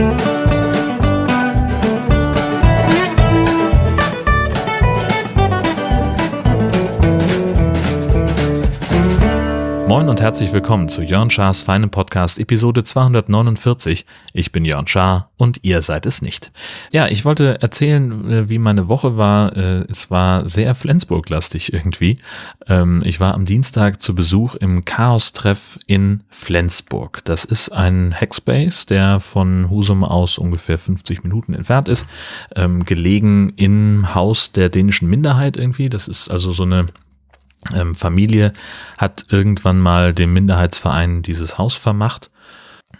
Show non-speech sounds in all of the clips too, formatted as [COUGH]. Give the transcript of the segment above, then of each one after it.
Thank you. Moin und herzlich willkommen zu Jörn Schars feinem Podcast Episode 249. Ich bin Jörn Schaar und ihr seid es nicht. Ja, ich wollte erzählen, äh, wie meine Woche war. Äh, es war sehr Flensburg-lastig irgendwie. Ähm, ich war am Dienstag zu Besuch im Chaos-Treff in Flensburg. Das ist ein Hackspace, der von Husum aus ungefähr 50 Minuten entfernt ist, ähm, gelegen im Haus der dänischen Minderheit irgendwie. Das ist also so eine ähm, Familie hat irgendwann mal dem Minderheitsverein dieses Haus vermacht.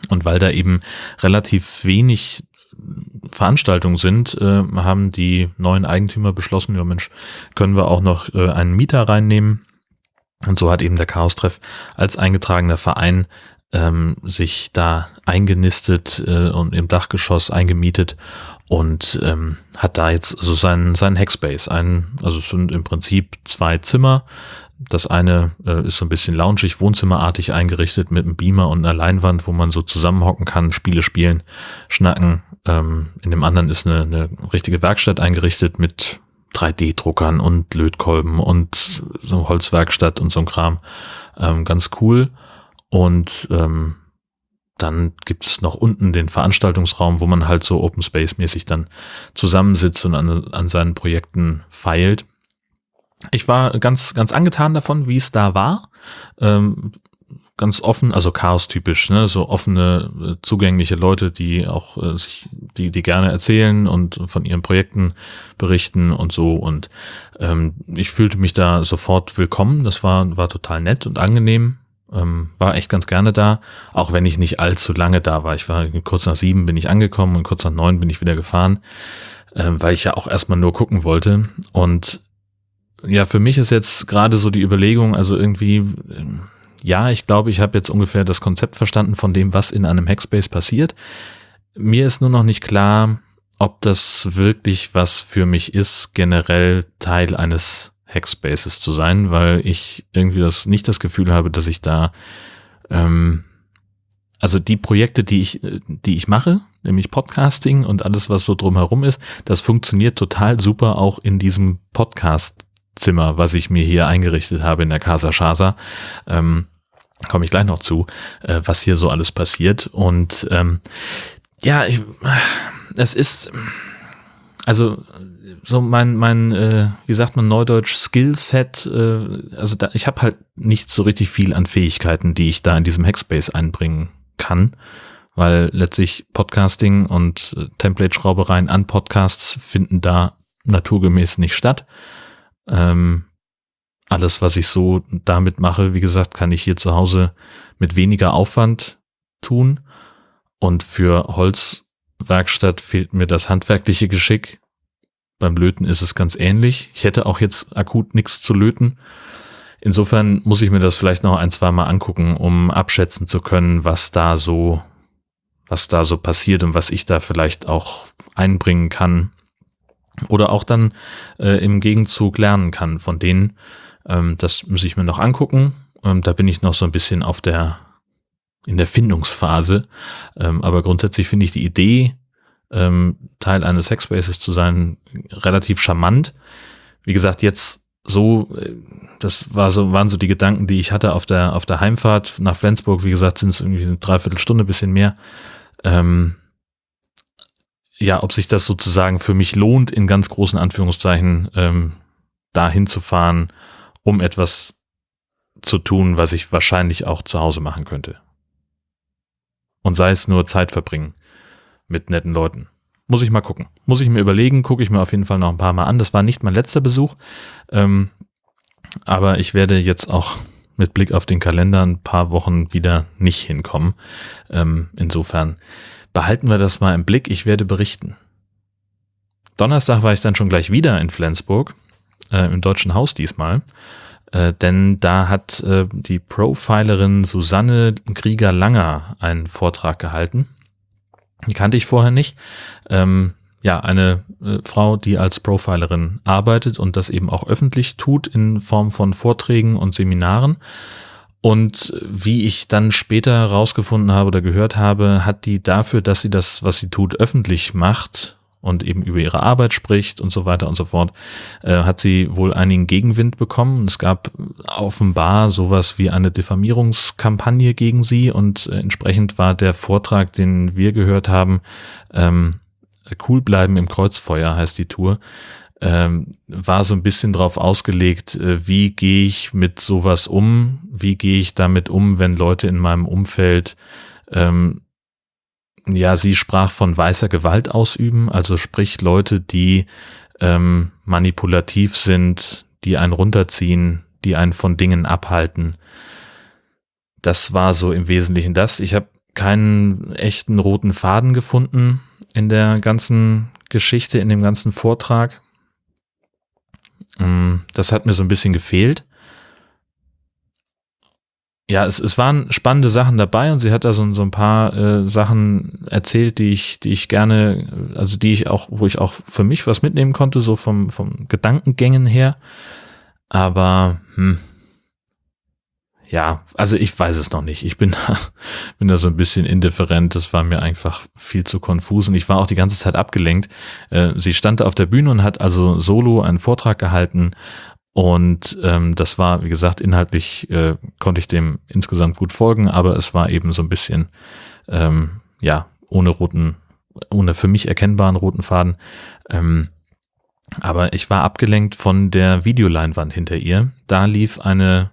Und weil da eben relativ wenig Veranstaltungen sind, äh, haben die neuen Eigentümer beschlossen, ja Mensch, können wir auch noch äh, einen Mieter reinnehmen. Und so hat eben der Chaos-Treff als eingetragener Verein ähm, sich da eingenistet äh, und im Dachgeschoss eingemietet und ähm, hat da jetzt so seinen, seinen Hackspace. Ein, also es sind im Prinzip zwei Zimmer. Das eine äh, ist so ein bisschen loungig, wohnzimmerartig eingerichtet mit einem Beamer und einer Leinwand, wo man so zusammenhocken kann, Spiele spielen, schnacken. Ähm, in dem anderen ist eine, eine richtige Werkstatt eingerichtet mit 3D-Druckern und Lötkolben und so Holzwerkstatt und so ein Kram. Ähm, ganz cool. Und ähm, dann gibt es noch unten den Veranstaltungsraum, wo man halt so Open Space mäßig dann zusammensitzt und an, an seinen Projekten feilt. Ich war ganz, ganz angetan davon, wie es da war. Ähm, ganz offen, also Chaos-typisch, ne? so offene, äh, zugängliche Leute, die auch äh, sich, die, die gerne erzählen und von ihren Projekten berichten und so. Und ähm, ich fühlte mich da sofort willkommen. Das war, war total nett und angenehm. Ähm, war echt ganz gerne da, auch wenn ich nicht allzu lange da war. Ich war kurz nach sieben bin ich angekommen und kurz nach neun bin ich wieder gefahren, ähm, weil ich ja auch erstmal nur gucken wollte. Und ja, für mich ist jetzt gerade so die Überlegung, also irgendwie, ähm, ja, ich glaube, ich habe jetzt ungefähr das Konzept verstanden von dem, was in einem Hackspace passiert. Mir ist nur noch nicht klar, ob das wirklich was für mich ist, generell Teil eines Hackspaces zu sein, weil ich irgendwie das nicht das Gefühl habe, dass ich da ähm, also die Projekte, die ich, die ich mache, nämlich Podcasting und alles, was so drumherum ist, das funktioniert total super auch in diesem Podcast-Zimmer, was ich mir hier eingerichtet habe in der Casa Shasa. Ähm, komme ich gleich noch zu, äh, was hier so alles passiert. Und ähm, ja, ich, es ist, also so mein, mein äh, wie sagt man neudeutsch, Skillset, äh, also da, ich habe halt nicht so richtig viel an Fähigkeiten, die ich da in diesem Hackspace einbringen kann, weil letztlich Podcasting und äh, Template-Schraubereien an Podcasts finden da naturgemäß nicht statt. Ähm, alles, was ich so damit mache, wie gesagt, kann ich hier zu Hause mit weniger Aufwand tun. Und für Holzwerkstatt fehlt mir das handwerkliche Geschick. Beim Löten ist es ganz ähnlich. Ich hätte auch jetzt akut nichts zu löten. Insofern muss ich mir das vielleicht noch ein, zwei Mal angucken, um abschätzen zu können, was da so, was da so passiert und was ich da vielleicht auch einbringen kann. Oder auch dann äh, im Gegenzug lernen kann von denen. Ähm, das muss ich mir noch angucken. Ähm, da bin ich noch so ein bisschen auf der, in der Findungsphase. Ähm, aber grundsätzlich finde ich die Idee, ähm, Teil eines Sexspaces zu sein, relativ charmant. Wie gesagt, jetzt so, äh, das war so, waren so die Gedanken, die ich hatte auf der, auf der Heimfahrt nach Flensburg. Wie gesagt, sind es irgendwie eine Dreiviertelstunde, bisschen mehr. Ähm, ja, ob sich das sozusagen für mich lohnt, in ganz großen Anführungszeichen, ähm, dahin zu fahren, um etwas zu tun, was ich wahrscheinlich auch zu Hause machen könnte. Und sei es nur Zeit verbringen mit netten Leuten. Muss ich mal gucken. Muss ich mir überlegen, gucke ich mir auf jeden Fall noch ein paar Mal an. Das war nicht mein letzter Besuch. Ähm, aber ich werde jetzt auch mit Blick auf den Kalender ein paar Wochen wieder nicht hinkommen. Ähm, insofern behalten wir das mal im Blick. Ich werde berichten. Donnerstag war ich dann schon gleich wieder in Flensburg, äh, im Deutschen Haus diesmal. Äh, denn da hat äh, die Profilerin Susanne Krieger-Langer einen Vortrag gehalten. Die kannte ich vorher nicht. Ähm, ja, eine äh, Frau, die als Profilerin arbeitet und das eben auch öffentlich tut in Form von Vorträgen und Seminaren. Und wie ich dann später herausgefunden habe oder gehört habe, hat die dafür, dass sie das, was sie tut, öffentlich macht und eben über ihre Arbeit spricht und so weiter und so fort, äh, hat sie wohl einigen Gegenwind bekommen. Es gab offenbar sowas wie eine Diffamierungskampagne gegen sie und äh, entsprechend war der Vortrag, den wir gehört haben, ähm, Cool bleiben im Kreuzfeuer heißt die Tour, ähm, war so ein bisschen drauf ausgelegt, äh, wie gehe ich mit sowas um, wie gehe ich damit um, wenn Leute in meinem Umfeld ähm, ja, sie sprach von weißer Gewalt ausüben, also sprich Leute, die ähm, manipulativ sind, die einen runterziehen, die einen von Dingen abhalten. Das war so im Wesentlichen das. Ich habe keinen echten roten Faden gefunden in der ganzen Geschichte, in dem ganzen Vortrag. Mm, das hat mir so ein bisschen gefehlt ja, es, es waren spannende Sachen dabei und sie hat da so, so ein paar äh, Sachen erzählt, die ich, die ich gerne, also die ich auch, wo ich auch für mich was mitnehmen konnte, so vom, vom Gedankengängen her. Aber hm, ja, also ich weiß es noch nicht. Ich bin [LAUGHS] da, bin da so ein bisschen indifferent. Das war mir einfach viel zu konfus und ich war auch die ganze Zeit abgelenkt. Äh, sie stand auf der Bühne und hat also solo einen Vortrag gehalten und ähm, das war, wie gesagt, inhaltlich äh, konnte ich dem insgesamt gut folgen, aber es war eben so ein bisschen, ähm, ja, ohne roten, ohne für mich erkennbaren roten Faden. Ähm, aber ich war abgelenkt von der Videoleinwand hinter ihr. Da lief eine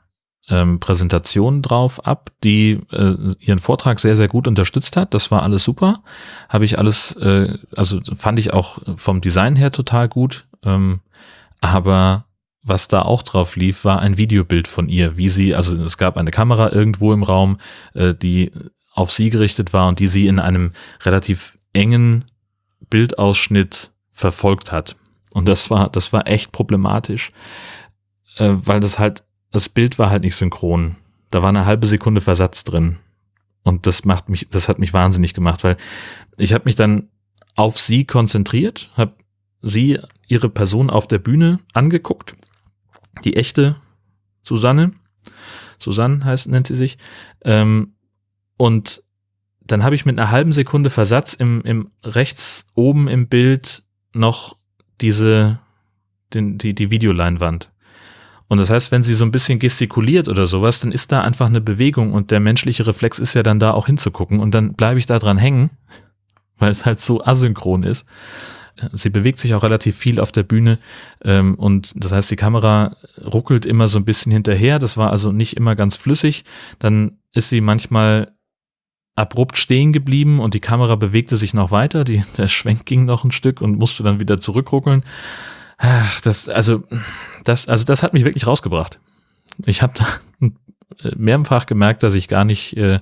ähm, Präsentation drauf ab, die äh, ihren Vortrag sehr, sehr gut unterstützt hat. Das war alles super. Habe ich alles, äh, also fand ich auch vom Design her total gut. Ähm, aber was da auch drauf lief, war ein Videobild von ihr, wie sie, also es gab eine Kamera irgendwo im Raum, äh, die auf sie gerichtet war und die sie in einem relativ engen Bildausschnitt verfolgt hat. Und das war, das war echt problematisch, äh, weil das halt, das Bild war halt nicht synchron. Da war eine halbe Sekunde Versatz drin. Und das macht mich, das hat mich wahnsinnig gemacht, weil ich habe mich dann auf sie konzentriert, habe sie, ihre Person auf der Bühne angeguckt die echte Susanne, Susanne heißt, nennt sie sich, ähm, und dann habe ich mit einer halben Sekunde Versatz im, im rechts oben im Bild noch diese, den, die, die Videoleinwand. Und das heißt, wenn sie so ein bisschen gestikuliert oder sowas, dann ist da einfach eine Bewegung und der menschliche Reflex ist ja dann da auch hinzugucken und dann bleibe ich da dran hängen, weil es halt so asynchron ist sie bewegt sich auch relativ viel auf der Bühne ähm, und das heißt, die Kamera ruckelt immer so ein bisschen hinterher. Das war also nicht immer ganz flüssig. Dann ist sie manchmal abrupt stehen geblieben und die Kamera bewegte sich noch weiter. Die, [LAUGHS] der Schwenk ging noch ein Stück und musste dann wieder zurückruckeln. Ach, das, also, das, also das hat mich wirklich rausgebracht. Ich habe [LAUGHS] mehrfach gemerkt, dass ich gar nicht, äh,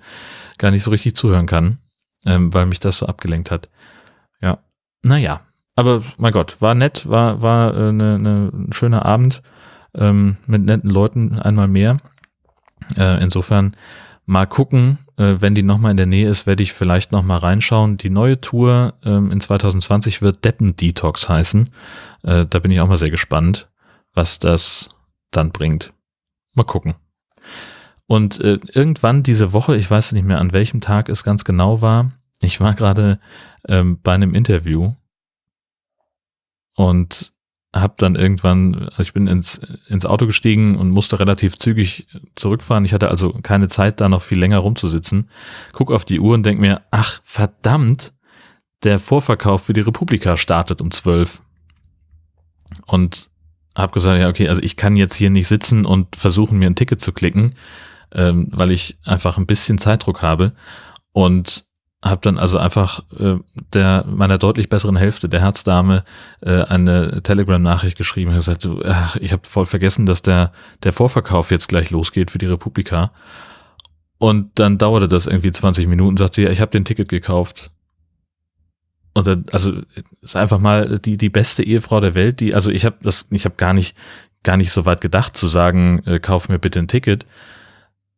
gar nicht so richtig zuhören kann, ähm, weil mich das so abgelenkt hat. Ja, naja, aber mein Gott, war nett, war, war äh, ne, ne, schöner Abend ähm, mit netten Leuten einmal mehr. Äh, insofern mal gucken, äh, wenn die nochmal in der Nähe ist, werde ich vielleicht nochmal reinschauen. Die neue Tour ähm, in 2020 wird Deppen Detox heißen. Äh, da bin ich auch mal sehr gespannt, was das dann bringt. Mal gucken. Und äh, irgendwann diese Woche, ich weiß nicht mehr an welchem Tag es ganz genau war, ich war gerade ähm, bei einem Interview und habe dann irgendwann, also ich bin ins, ins Auto gestiegen und musste relativ zügig zurückfahren. Ich hatte also keine Zeit, da noch viel länger rumzusitzen. Guck auf die Uhr und denk mir, ach verdammt, der Vorverkauf für die Republika startet um zwölf. Und habe gesagt, ja, okay, also ich kann jetzt hier nicht sitzen und versuchen, mir ein Ticket zu klicken, ähm, weil ich einfach ein bisschen Zeitdruck habe. Und habe dann also einfach äh, der meiner deutlich besseren Hälfte, der Herzdame, äh, eine Telegram-Nachricht geschrieben und gesagt, ach, ich habe voll vergessen, dass der der Vorverkauf jetzt gleich losgeht für die Republika. Und dann dauerte das irgendwie 20 Minuten, sagt sie, ja, ich habe den Ticket gekauft. Und dann, also ist einfach mal die die beste Ehefrau der Welt, die also ich habe das ich habe gar nicht gar nicht so weit gedacht zu sagen, äh, kauf mir bitte ein Ticket,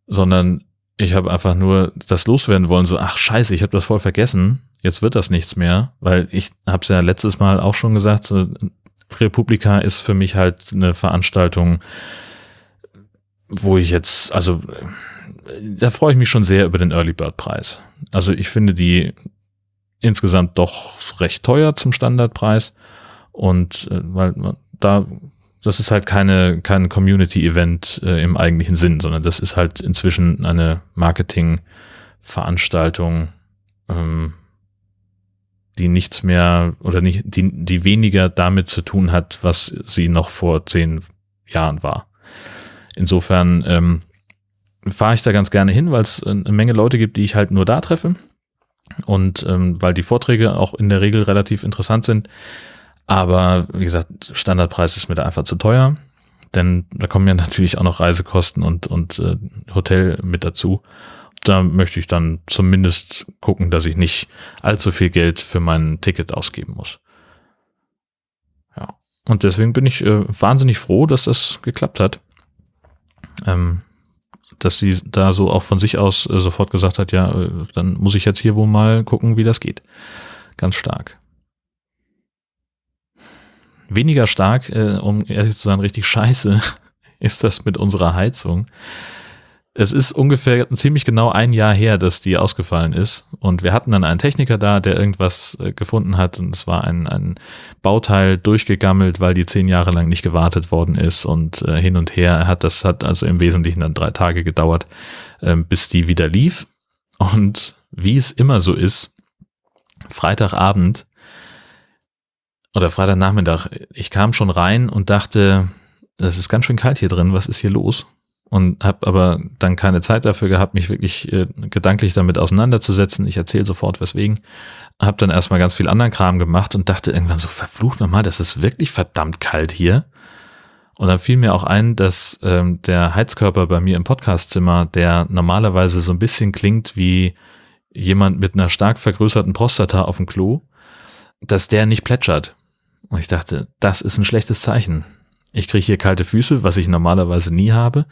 sondern ich habe einfach nur das loswerden wollen, so, ach scheiße, ich habe das voll vergessen, jetzt wird das nichts mehr, weil ich habe es ja letztes Mal auch schon gesagt, so, Republika ist für mich halt eine Veranstaltung, wo ich jetzt, also da freue ich mich schon sehr über den Early Bird Preis. Also ich finde die insgesamt doch recht teuer zum Standardpreis und äh, weil da das ist halt keine kein Community Event äh, im eigentlichen Sinn, sondern das ist halt inzwischen eine Marketing Veranstaltung, ähm, die nichts mehr oder nicht, die, die weniger damit zu tun hat, was sie noch vor zehn Jahren war. Insofern ähm, fahre ich da ganz gerne hin, weil es eine Menge Leute gibt, die ich halt nur da treffe. Und ähm, weil die Vorträge auch in der Regel relativ interessant sind. Aber wie gesagt, Standardpreis ist mir da einfach zu teuer. Denn da kommen ja [LAUGHS] natürlich auch noch Reisekosten und, und äh, Hotel mit dazu da möchte ich dann zumindest gucken, dass ich nicht allzu viel Geld für mein Ticket ausgeben muss. Ja. Und deswegen bin ich äh, wahnsinnig froh, dass das geklappt hat. Ähm, dass sie da so auch von sich aus äh, sofort gesagt hat, ja, äh, dann muss ich jetzt hier wohl mal gucken, wie das geht. Ganz stark. Weniger stark, äh, um ehrlich zu sein, richtig scheiße [LAUGHS] ist das mit unserer Heizung es ist ungefähr ziemlich genau ein Jahr her, dass die ausgefallen ist. Und wir hatten dann einen Techniker da, der irgendwas äh, gefunden hat. Und es war ein, ein Bauteil durchgegammelt, weil die zehn Jahre lang nicht gewartet worden ist und äh, hin und her. Hat das hat also im Wesentlichen dann drei Tage gedauert, äh, bis die wieder lief. Und wie es immer so ist, Freitagabend oder Freitagnachmittag, ich kam schon rein und dachte, das ist ganz schön kalt hier drin, was ist hier los? und habe aber dann keine Zeit dafür gehabt, mich wirklich äh, gedanklich damit auseinanderzusetzen. Ich erzähle sofort weswegen. Habe dann erstmal ganz viel anderen Kram gemacht und dachte irgendwann so, verflucht nochmal, das ist wirklich verdammt kalt hier. Und dann fiel mir auch ein, dass ähm, der Heizkörper bei mir im Podcastzimmer, der normalerweise so ein bisschen klingt wie jemand mit einer stark vergrößerten Prostata auf dem Klo, dass der nicht plätschert. Und ich dachte, das ist ein schlechtes Zeichen. Ich kriege hier kalte Füße, was ich normalerweise nie habe.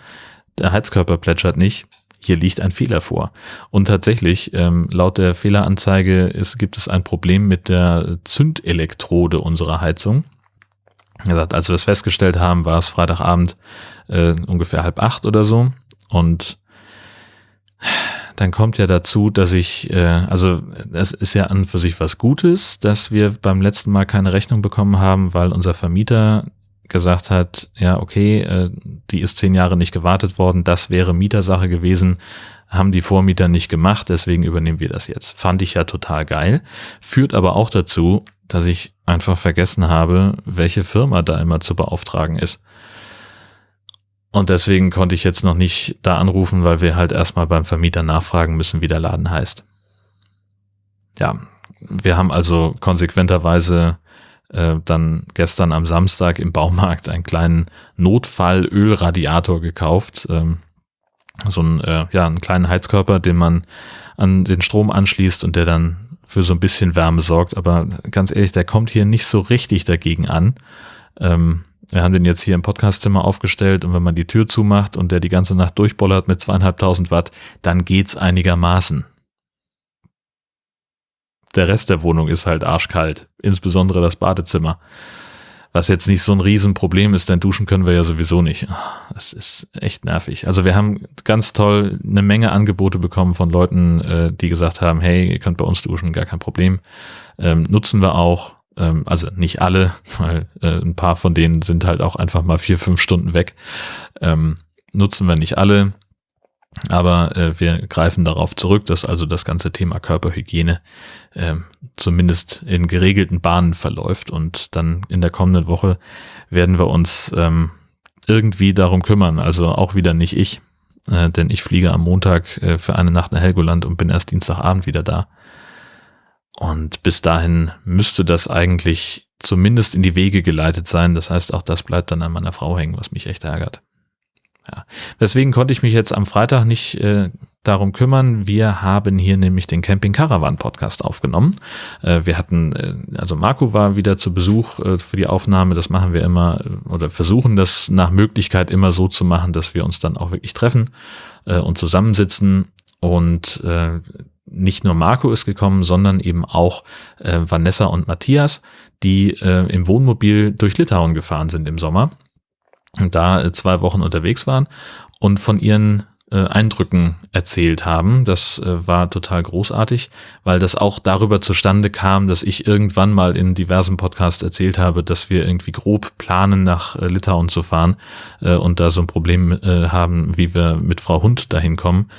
Der Heizkörper plätschert nicht. Hier liegt ein Fehler vor. Und tatsächlich, ähm, laut der Fehleranzeige ist, gibt es ein Problem mit der Zündelektrode unserer Heizung. Er sagt, als wir es festgestellt haben, war es Freitagabend äh, ungefähr halb acht oder so. Und dann kommt ja dazu, dass ich, äh, also es ist ja an für sich was Gutes, dass wir beim letzten Mal keine Rechnung bekommen haben, weil unser Vermieter gesagt hat, ja, okay, äh, die ist zehn Jahre nicht gewartet worden, das wäre Mietersache gewesen, haben die Vormieter nicht gemacht, deswegen übernehmen wir das jetzt. Fand ich ja total geil, führt aber auch dazu, dass ich einfach vergessen habe, welche Firma da immer zu beauftragen ist. Und deswegen konnte ich jetzt noch nicht da anrufen, weil wir halt erstmal beim Vermieter nachfragen müssen, wie der Laden heißt. Ja, wir haben also konsequenterweise äh, dann gestern am Samstag im Baumarkt einen kleinen Notfall-Ölradiator gekauft. Ähm, so ein, äh, ja, einen kleinen Heizkörper, den man an den Strom anschließt und der dann für so ein bisschen Wärme sorgt. Aber ganz ehrlich, der kommt hier nicht so richtig dagegen an. Ähm, wir haben den jetzt hier im Podcastzimmer aufgestellt und wenn man die Tür zumacht und der die ganze Nacht durchbollert mit zweieinhalbtausend Watt, dann geht's einigermaßen der Rest der Wohnung ist halt arschkalt, insbesondere das Badezimmer. Was jetzt nicht so ein Riesenproblem ist, denn duschen können wir ja sowieso nicht. Das ist echt nervig. Also wir haben ganz toll eine Menge Angebote bekommen von Leuten, äh, die gesagt haben, hey, ihr könnt bei uns duschen, gar kein Problem. Ähm, nutzen wir auch. Ähm, also nicht alle, [LAUGHS] weil äh, ein paar von denen sind halt auch einfach mal vier, fünf Stunden weg. Ähm, nutzen wir nicht alle. Aber äh, wir greifen darauf zurück, dass also das ganze Thema Körperhygiene äh, zumindest in geregelten Bahnen verläuft. Und dann in der kommenden Woche werden wir uns ähm, irgendwie darum kümmern. Also auch wieder nicht ich, äh, denn ich fliege am Montag äh, für eine Nacht nach Helgoland und bin erst Dienstagabend wieder da. Und bis dahin müsste das eigentlich zumindest in die Wege geleitet sein. Das heißt, auch das bleibt dann an meiner Frau hängen, was mich echt ärgert. Ja. Deswegen konnte ich mich jetzt am Freitag nicht äh, darum kümmern. Wir haben hier nämlich den Camping Caravan Podcast aufgenommen. Äh, wir hatten, äh, also Marco war wieder zu Besuch äh, für die Aufnahme. Das machen wir immer äh, oder versuchen das nach Möglichkeit immer so zu machen, dass wir uns dann auch wirklich treffen äh, und zusammensitzen und äh, nicht nur Marco ist gekommen, sondern eben auch äh, Vanessa und Matthias, die äh, im Wohnmobil durch Litauen gefahren sind im Sommer und da äh, zwei Wochen unterwegs waren und von ihren äh, Eindrücken erzählt haben. Das äh, war total großartig, weil das auch darüber zustande kam, dass ich irgendwann mal in diversen Podcasts erzählt habe, dass wir irgendwie grob planen, nach äh, Litauen zu fahren und da so ein Problem haben, wie wir mit Frau Hund dahin kommen.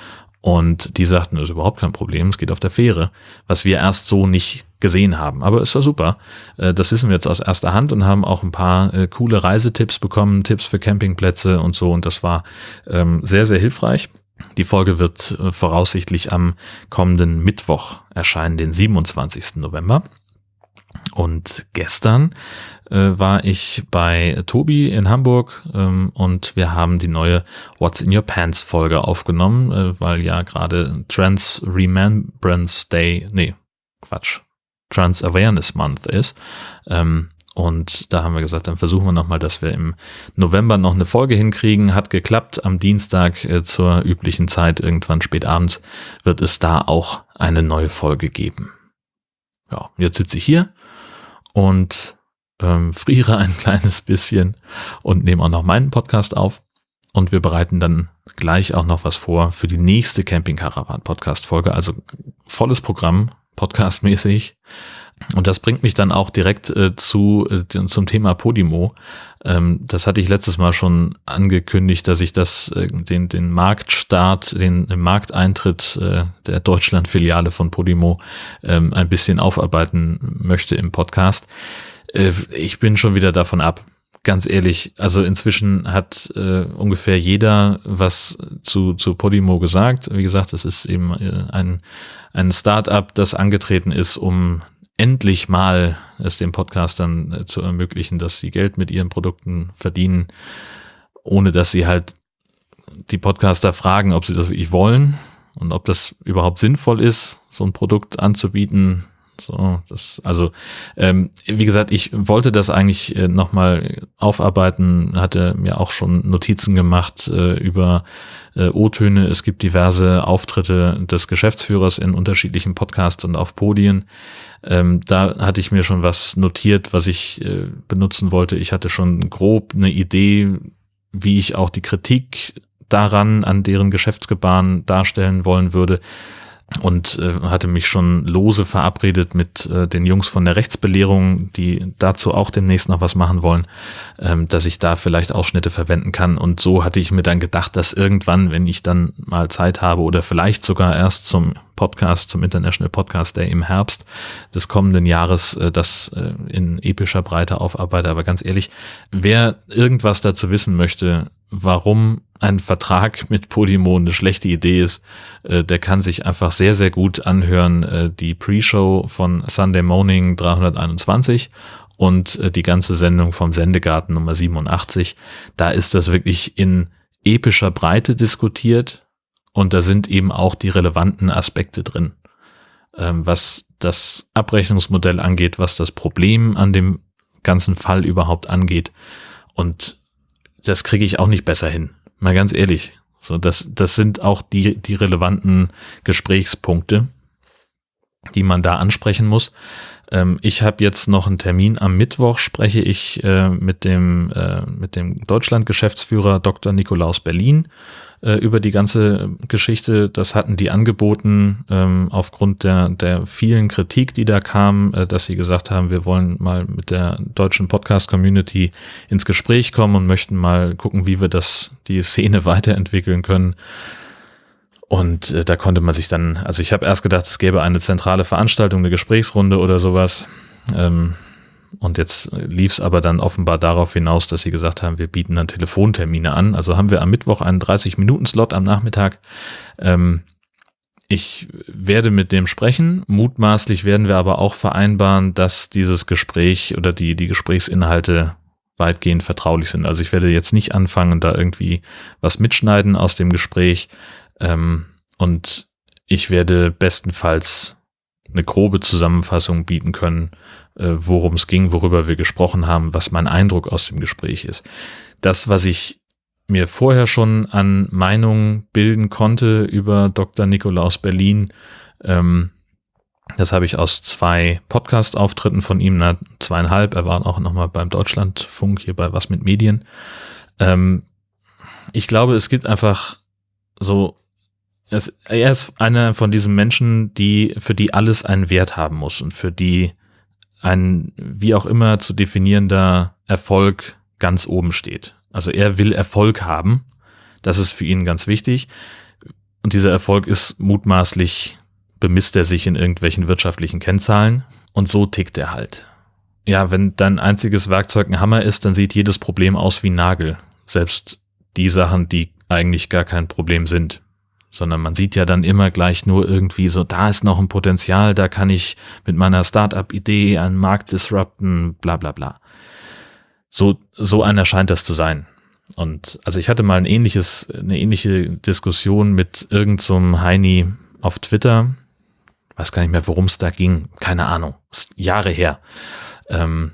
Und die sagten, das ist überhaupt kein Problem, es geht auf der Fähre, was wir erst so nicht gesehen haben. Aber es war super. Äh, das wissen wir jetzt aus erster Hand und haben auch ein paar äh, coole Reisetipps bekommen, Tipps für Campingplätze und so. Und das war ähm, sehr, sehr hilfreich. Die Folge wird äh, voraussichtlich am kommenden Mittwoch erscheinen, den 27. November. Und gestern äh, war ich bei Tobi in Hamburg ähm, und wir haben die neue What's in Your Pants Folge aufgenommen, äh, weil ja gerade Trans Remembrance Day, nee, Quatsch, Trans Awareness Month ist. Ähm, und da haben wir gesagt, dann versuchen wir nochmal, dass wir im November noch eine Folge hinkriegen. Hat geklappt. Am Dienstag äh, zur üblichen Zeit, irgendwann spät abends, wird es da auch eine neue Folge geben. Ja, jetzt sitze ich hier und ähm, friere ein [LAUGHS] kleines bisschen und nehme auch noch meinen Podcast auf. Und wir bereiten dann gleich auch noch was vor für die nächste Camping Caravan Podcast Folge. Also volles Programm, podcastmäßig. Und das bringt mich dann auch direkt äh, zu äh, zum Thema Podimo. Ähm, das hatte ich letztes Mal schon angekündigt, dass ich das äh, den den Marktstart, den, den Markteintritt äh, der Deutschland-Filiale von Podimo ähm, ein bisschen aufarbeiten möchte im Podcast. Äh, ich bin schon wieder davon ab ganz ehrlich, also inzwischen hat äh, ungefähr jeder was zu, zu Podimo gesagt. Wie gesagt, es ist eben ein, ein Start-up, das angetreten ist, um endlich mal es den Podcastern äh, zu ermöglichen, dass sie Geld mit ihren Produkten verdienen, ohne dass sie halt die Podcaster fragen, ob sie das wirklich wollen und ob das überhaupt sinnvoll ist, so ein Produkt anzubieten. So, das, also, ähm, wie gesagt, ich wollte das eigentlich äh, nochmal aufarbeiten, hatte mir auch schon Notizen gemacht äh, über äh, O-Töne. Es gibt diverse Auftritte des Geschäftsführers in unterschiedlichen Podcasts und auf Podien. Ähm, da hatte ich mir schon was notiert, was ich äh, benutzen wollte. Ich hatte schon grob eine Idee, wie ich auch die Kritik daran, an deren Geschäftsgebaren darstellen wollen würde und äh, hatte mich schon lose verabredet mit äh, den Jungs von der Rechtsbelehrung, die dazu auch demnächst noch was machen wollen, ähm, dass ich da vielleicht Ausschnitte verwenden kann. Und so hatte ich mir dann gedacht, dass irgendwann, wenn ich dann mal Zeit habe oder vielleicht sogar erst zum Podcast, zum International Podcast Day im Herbst des kommenden Jahres, äh, das äh, in epischer Breite aufarbeite. Aber ganz ehrlich, wer irgendwas dazu wissen möchte, warum ein Vertrag [LAUGHS] mit Podimo eine schlechte Idee ist, äh, der kann sich einfach sehr, sehr gut anhören. Äh, die Pre-Show von Sunday Morning 321 und äh, die ganze Sendung vom Sendegarten Nummer 87. Da ist das wirklich in epischer Breite diskutiert und da sind eben auch die relevanten Aspekte drin. Ähm, was das Abrechnungsmodell angeht, was das Problem an dem ganzen Fall überhaupt angeht. Und das kriege ich auch nicht besser hin. Mal ganz ehrlich. So, das, das sind auch die, die relevanten Gesprächspunkte, die man da ansprechen muss. Ähm, ich habe jetzt noch einen Termin. Am Mittwoch spreche ich äh, mit dem, äh, mit dem Deutschland-Geschäftsführer Dr. Nikolaus Berlin äh, über die ganze Geschichte. Das hatten die angeboten ähm, aufgrund der, der vielen Kritik, die da kam, äh, dass sie gesagt haben, wir wollen mal mit der deutschen Podcast-Community ins Gespräch kommen und möchten mal gucken, wie wir das, die Szene [LAUGHS] weiterentwickeln können. Und äh, da konnte man sich dann, also ich habe erst gedacht, es gäbe eine zentrale Veranstaltung, eine Gesprächsrunde oder sowas. Ähm, und jetzt lief es aber dann offenbar darauf hinaus, dass sie gesagt haben, wir bieten dann Telefontermine an. Also haben wir am Mittwoch einen 30-Minuten-Slot am Nachmittag. Ähm, ich werde mit dem sprechen. Mutmaßlich werden wir aber auch vereinbaren, dass dieses Gespräch oder die, die Gesprächsinhalte weitgehend vertraulich sind. Also ich werde jetzt nicht anfangen, da irgendwie was mitschneiden aus dem Gespräch, ähm, und ich werde bestenfalls eine grobe Zusammenfassung bieten können, äh, worum es ging, worüber wir gesprochen haben, was mein Eindruck aus dem Gespräch ist. Das, was ich mir vorher schon an Meinungen bilden konnte über Dr. Nikolaus Berlin, ähm, das habe ich aus zwei Podcast-Auftritten von ihm, na, zweieinhalb, er war auch nochmal beim Deutschlandfunk hier bei Was mit Medien. Ähm, ich glaube, es gibt einfach so, es, er ist einer von diesen Menschen, die, für die alles einen Wert haben muss und für die ein wie auch immer zu definierender Erfolg ganz oben steht. Also er will Erfolg haben. Das ist für ihn ganz wichtig. Und dieser Erfolg ist mutmaßlich, bemisst er sich in irgendwelchen wirtschaftlichen Kennzahlen. Und so tickt er halt. Ja, wenn dein einziges Werkzeug ein Hammer ist, dann sieht jedes Problem aus wie Nagel. Selbst die Sachen, die eigentlich gar kein Problem sind. Sondern man sieht ja dann immer gleich nur irgendwie so, da ist noch ein Potenzial, da kann ich mit meiner Startup-Idee einen Markt disrupten, bla bla bla. So, so einer scheint das zu sein. Und also ich hatte mal ein ähnliches, eine ähnliche Diskussion mit irgendeinem so Heini auf Twitter. Weiß gar nicht mehr, worum es da ging. Keine Ahnung. Ist Jahre her. Ähm,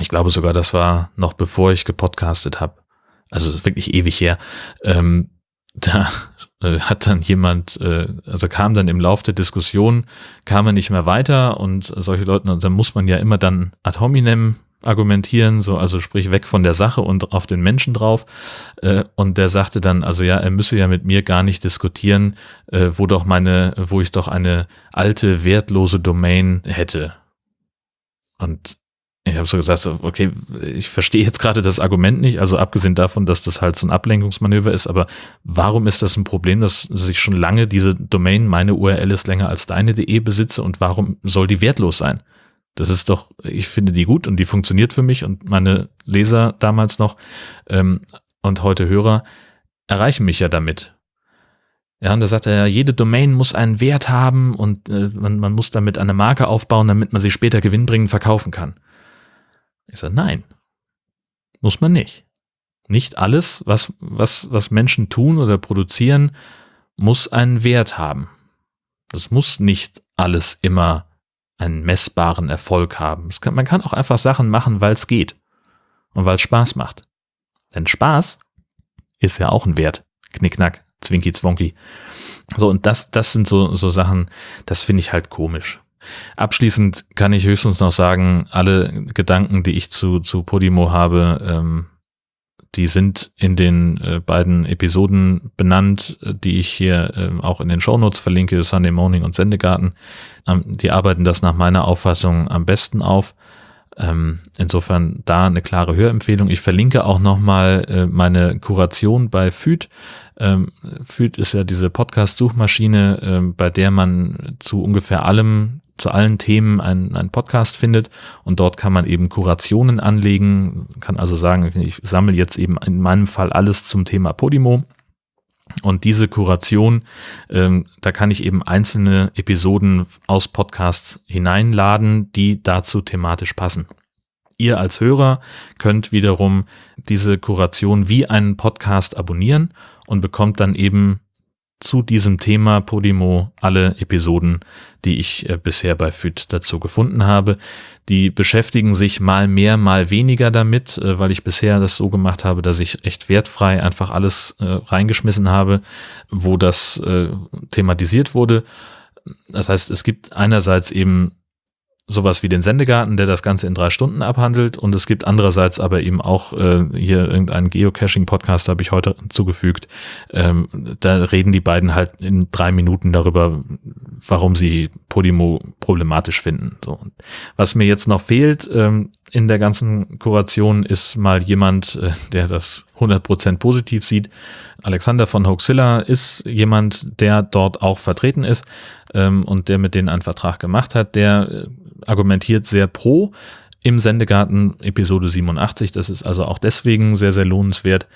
ich glaube sogar, das war noch bevor ich gepodcastet habe. Also wirklich ewig her. Ähm, [LAUGHS] da äh, hat dann jemand, äh, also kam dann im Lauf der Diskussion, kam er nicht mehr weiter und solche Leute, dann muss man ja immer dann ad hominem argumentieren, so also sprich weg von der Sache und auf den Menschen drauf. Äh, und der sagte dann, also ja, er müsse ja mit mir gar nicht diskutieren, äh, wo doch meine, wo ich doch eine alte wertlose Domain hätte. Und ich habe so gesagt, okay, ich verstehe jetzt gerade das Argument nicht, also abgesehen davon, dass das halt so ein Ablenkungsmanöver ist, aber warum ist das ein Problem, dass ich schon lange diese Domain, meine URL ist länger als deine.de besitze und warum soll die wertlos sein? Das ist doch, ich finde die gut und die funktioniert für mich und meine Leser damals noch ähm, und heute Hörer erreichen mich ja damit. Ja, und da sagt er jede Domain muss einen Wert haben und äh, man, man muss damit eine Marke aufbauen, damit man sie später gewinnbringend verkaufen kann. Ich sage, nein, muss man nicht. Nicht alles, was, was, was Menschen tun oder produzieren, muss einen Wert haben. Das muss nicht alles immer einen messbaren Erfolg haben. Kann, man kann auch einfach Sachen machen, weil es geht und weil es Spaß macht. Denn Spaß ist ja auch ein Wert. Knickknack, Zwinki, Zwonki. So, und das, das sind so, so Sachen, das finde ich halt komisch. Abschließend kann ich höchstens noch sagen, alle Gedanken, die ich zu, zu Podimo habe, ähm, die sind in den äh, beiden Episoden benannt, die ich hier äh, auch in den Shownotes verlinke, Sunday Morning und Sendegarten. Ähm, die arbeiten das nach meiner Auffassung am besten auf. Ähm, insofern da eine klare Hörempfehlung. Ich verlinke auch nochmal äh, meine Kuration bei FÜD. Ähm, FÜD ist ja diese Podcast-Suchmaschine, äh, bei der man zu ungefähr allem zu allen Themen einen, einen Podcast findet und dort kann man eben Kurationen anlegen, kann also sagen, ich sammle jetzt eben in meinem Fall alles zum Thema Podimo und diese Kuration, ähm, da kann ich eben einzelne Episoden aus Podcasts hineinladen, die dazu thematisch passen. Ihr als Hörer könnt wiederum diese Kuration wie einen Podcast abonnieren und bekommt dann eben zu diesem Thema Podimo alle Episoden, die ich äh, bisher bei FIT dazu gefunden habe. Die beschäftigen sich mal mehr, mal weniger damit, äh, weil ich bisher das so gemacht habe, dass ich echt wertfrei einfach alles äh, reingeschmissen habe, wo das äh, thematisiert wurde. Das heißt, es gibt einerseits eben sowas wie den Sendegarten, der das Ganze in drei Stunden abhandelt. Und es gibt andererseits aber eben auch äh, hier irgendeinen Geocaching-Podcast, habe ich heute zugefügt. Ähm, da reden die beiden halt in drei Minuten darüber, warum sie Podimo problematisch finden. So. Was mir jetzt noch fehlt ähm, in der ganzen Kuration ist mal jemand, äh, der das 100% positiv sieht. Alexander von Hoaxilla ist jemand, der dort auch vertreten ist ähm, und der mit denen einen Vertrag gemacht hat, der äh, argumentiert sehr pro im Sendegarten Episode 87. Das ist also auch deswegen sehr, sehr lohnenswert.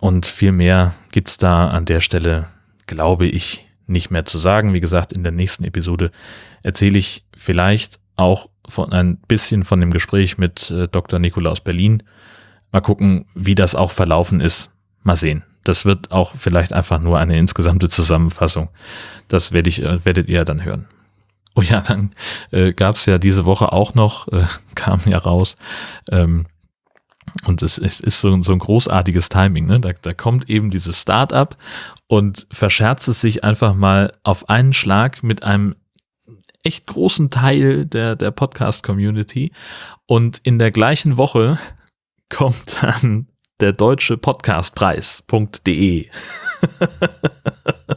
Und viel mehr gibt's da an der Stelle, glaube ich, nicht mehr zu sagen. Wie gesagt, in der nächsten Episode erzähle ich vielleicht auch von ein bisschen von dem Gespräch mit äh, Dr. Nikolaus Berlin. Mal gucken, wie das auch verlaufen ist. Mal sehen. Das wird auch vielleicht einfach nur eine insgesamte Zusammenfassung. Das werde ich, äh, werdet ihr dann hören. Oh ja, dann äh, gab es ja diese Woche auch noch, äh, [LAUGHS] kam ja raus, ähm, und es, es ist so, so ein großartiges Timing, ne? Da, da kommt eben dieses Startup und verscherzt es sich einfach mal auf einen Schlag mit einem echt großen Teil der, der Podcast-Community. Und in der gleichen Woche [LAUGHS] kommt dann der deutsche Podcastpreis.de. [LAUGHS]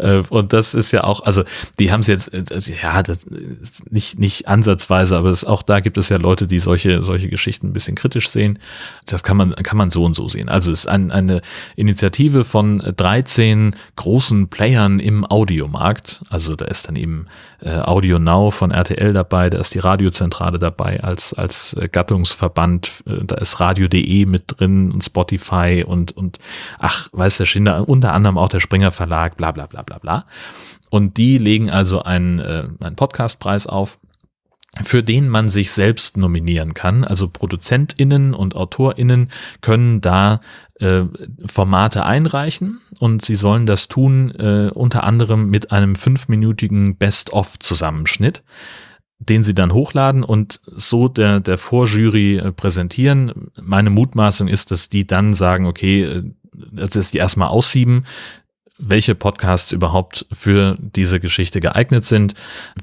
Äh, und das ist ja auch, also die haben es jetzt, also, ja, das ist nicht, nicht ansatzweise, aber es, auch da gibt es ja Leute, die solche, solche Geschichten ein bisschen kritisch sehen. Das kann man, kann man so und so sehen. Also es ist ein, eine Initiative von 13 großen Playern im Audiomarkt. Also da ist dann eben äh, Audio Now von RTL dabei, da ist die Radiozentrale dabei als, als äh, Gattungsverband, äh, da ist Radio.de mit drin und Spotify und, und ach, weiß der Schinder, unter anderem auch der Springer Verlag, bla bla bla bla bla. Und die legen also einen, äh, einen Podcastpreis auf für den man sich selbst nominieren kann. Also ProduzentInnen und AutorInnen können da äh, Formate einreichen und sie sollen das tun äh, unter anderem mit einem fünfminütigen Best-of-Zusammenschnitt den sie dann hochladen und so der, der Vorjury äh, präsentieren. Meine Mutmaßung ist, dass die dann sagen, okay, äh, dass die erstmal aussieben, welche Podcasts überhaupt für diese Geschichte geeignet sind,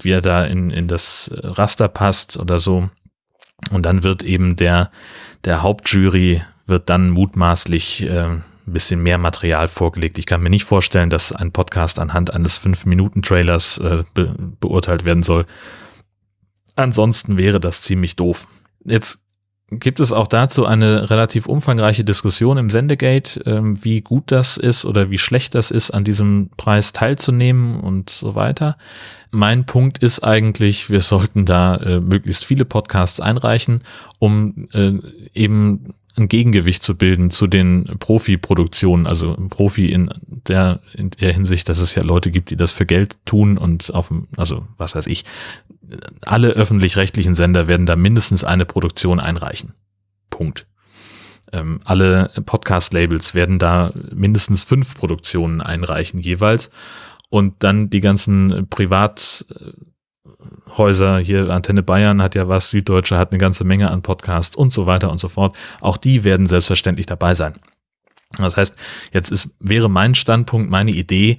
wie er da in, in das Raster passt oder so. Und dann wird eben der, der Hauptjury wird dann mutmaßlich äh, ein bisschen mehr Material vorgelegt. Ich kann mir nicht vorstellen, dass ein Podcast anhand eines 5-Minuten-Trailers äh, be beurteilt werden soll. Ansonsten wäre das ziemlich doof. Jetzt gibt es auch dazu eine relativ umfangreiche Diskussion im Sendegate, ähm, wie gut das ist oder wie schlecht das ist, an diesem Preis teilzunehmen und so weiter. Mein Punkt ist eigentlich, wir sollten da äh, möglichst viele Podcasts einreichen, um äh, eben ein Gegengewicht zu bilden zu den Profi-Produktionen, also Profi in der, in der Hinsicht, dass es ja Leute gibt, die das für Geld tun und auf dem, also was weiß ich, alle öffentlich-rechtlichen Sender werden da mindestens eine Produktion einreichen. Punkt. Ähm, alle Podcast-Labels werden da mindestens fünf Produktionen einreichen jeweils und dann die ganzen Privat- Häuser, hier Antenne Bayern hat ja was, Süddeutsche hat eine ganze Menge an Podcasts und so weiter und so fort. Auch die werden selbstverständlich dabei sein. Das heißt, jetzt ist, wäre mein Standpunkt, meine Idee,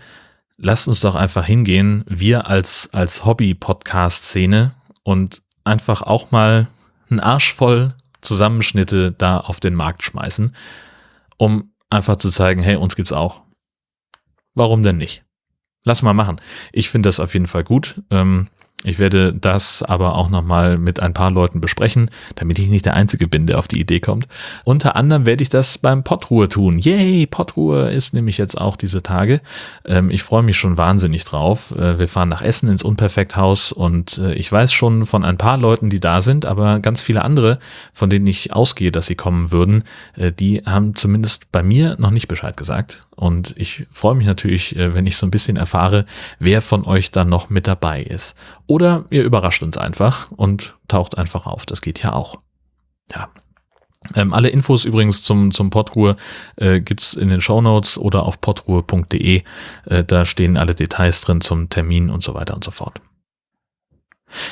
lasst uns doch einfach hingehen, wir als, als Hobby-Podcast-Szene und einfach auch mal einen Arsch voll Zusammenschnitte da auf den Markt schmeißen, um einfach zu zeigen, hey, uns gibt's auch. Warum denn nicht? Lass mal machen. Ich finde das auf jeden Fall gut. Ähm, ich werde das aber auch nochmal mit ein paar Leuten besprechen, damit ich nicht der Einzige bin, der auf die Idee kommt. Unter anderem werde ich das beim Pottruhe tun. Yay, Pottruhe ist nämlich jetzt auch diese Tage. Ähm, ich freue mich schon wahnsinnig drauf. Äh, wir fahren nach Essen ins Unperfekthaus und äh, ich weiß schon von ein paar Leuten, die da sind, aber ganz viele andere, von denen ich ausgehe, dass sie kommen würden, äh, die haben zumindest bei mir noch nicht Bescheid gesagt. Und ich freue mich natürlich, äh, wenn ich so ein bisschen erfahre, wer von euch dann noch mit dabei ist. Oder ihr überrascht uns einfach und taucht einfach auf. Das geht ja auch. Ja. Ähm, alle Infos übrigens zum, zum Podruhe äh, gibt's in den Show Notes oder auf podruhe.de. Äh, da stehen alle Details drin zum Termin und so weiter und so fort.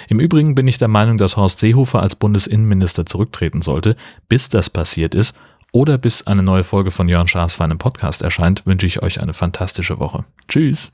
Im Übrigen bin ich der Meinung, dass Horst Seehofer als Bundesinnenminister zurücktreten sollte. Bis das passiert ist, oder bis eine neue Folge von Jörn Schaas für einen Podcast erscheint, wünsche ich euch eine fantastische Woche. Tschüss!